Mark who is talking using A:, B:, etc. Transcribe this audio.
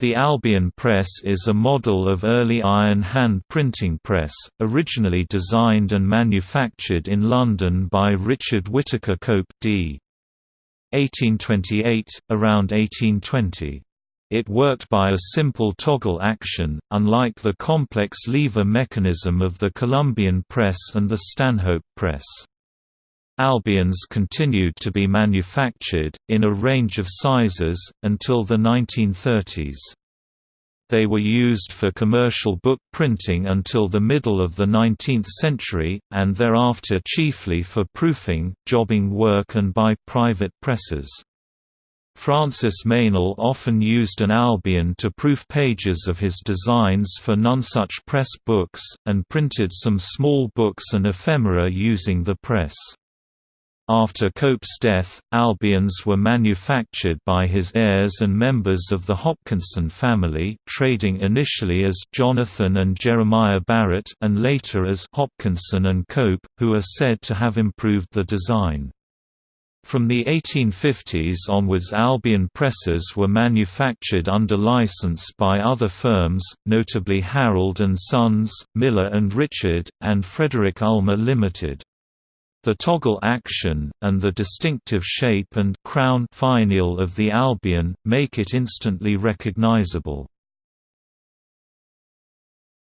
A: The Albion press is a model of early iron hand printing press, originally designed and manufactured in London by Richard Whittaker Cope d. 1828, around 1820. It worked by a simple toggle action, unlike the complex lever mechanism of the Columbian press and the Stanhope press. Albions continued to be manufactured, in a range of sizes, until the 1930s. They were used for commercial book printing until the middle of the 19th century, and thereafter chiefly for proofing, jobbing work and by private presses. Francis Meynell often used an Albion to proof pages of his designs for Nonesuch Press books, and printed some small books and ephemera using the press. After Cope's death, Albions were manufactured by his heirs and members of the Hopkinson family, trading initially as Jonathan and Jeremiah Barrett and later as Hopkinson and Cope, who are said to have improved the design. From the 1850s onwards Albion presses were manufactured under license by other firms, notably Harrild & Sons, Miller and Richard, and Frederick Ullmer Limited. The toggle action, and the distinctive shape and crown finial of the Albion, make it instantly recognizable.